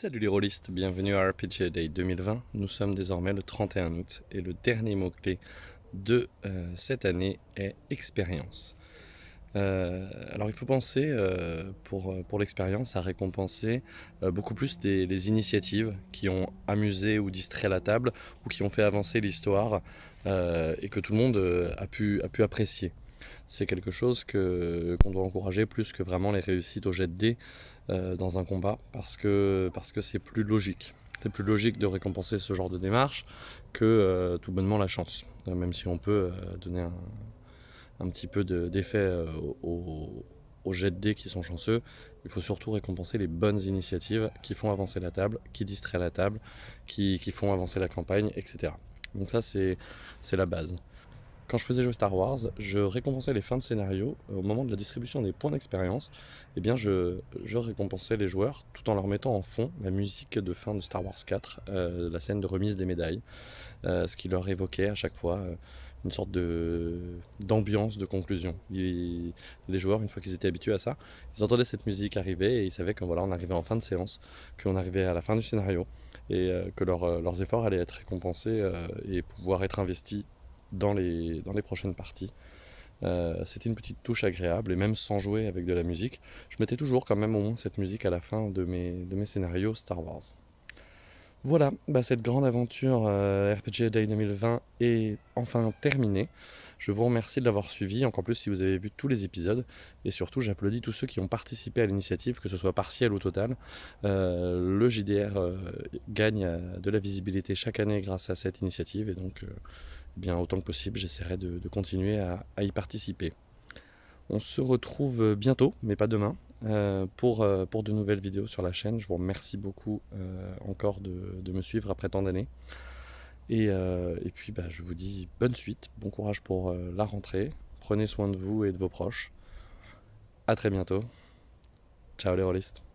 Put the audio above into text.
Salut les rôlistes, bienvenue à RPG Day 2020. Nous sommes désormais le 31 août et le dernier mot-clé de euh, cette année est expérience. Euh, alors il faut penser euh, pour, pour l'expérience à récompenser beaucoup plus des, les initiatives qui ont amusé ou distrait la table ou qui ont fait avancer l'histoire et que tout le monde a pu, a pu apprécier c'est quelque chose qu'on doit encourager plus que vraiment les réussites au jet de dés euh, dans un combat parce que c'est plus logique. C'est plus logique de récompenser ce genre de démarche que euh, tout bonnement la chance. Euh, même si on peut donner un, petit peu d'effet aux, jet de dés qui sont chanceux, il faut surtout récompenser les bonnes initiatives qui font avancer la table, qui distraient la table, qui font avancer la campagne, etc. Donc ça c'est la base. Quand je faisais jouer Star Wars, je récompensais les fins de scénario euh, au moment de la distribution des points d'expérience. Eh bien, je, récompensais les joueurs tout en leur mettant en fond la musique de fin de Star Wars 4, euh, la scène de remise des médailles, euh, ce qui leur évoquait à chaque fois une sorte d'ambiance de conclusion. les joueurs, une fois qu'ils étaient habitués à ça, ils entendaient cette musique arriver et ils savaient qu'on voilà, on arrivait en fin de séance, qu'on arrivait à la fin du scénario et que leurs efforts allaient être récompensés et pouvoir être investis dans les, prochaines parties. Euh, c'était une petite touche agréable et même sans jouer avec de la musique, je mettais toujours quand même au moins cette musique à la fin mes, de mes scénarios Star Wars. Voilà, bah cette grande aventure euh, RPG Day 2020 est enfin terminée. Je vous remercie de l'avoir suivi, encore plus si vous avez vu tous les épisodes. Et surtout, j'applaudis tous ceux qui ont participé à l'initiative, que ce soit partiel ou total. Euh, le JDR gagne de la visibilité chaque année grâce à cette initiative. Et donc, eh bien autant que possible, j'essaierai de, continuer à, y participer. On se retrouve bientôt, mais pas demain, euh, pour, euh, pour de nouvelles vidéos sur la chaîne. Je vous remercie beaucoup euh, encore de, me suivre après tant d'années. Et, et, puis bah, je vous dis bonne suite, bon courage pour la rentrée. Prenez soin de vous et de vos proches. A très bientôt. Ciao les rôlistes.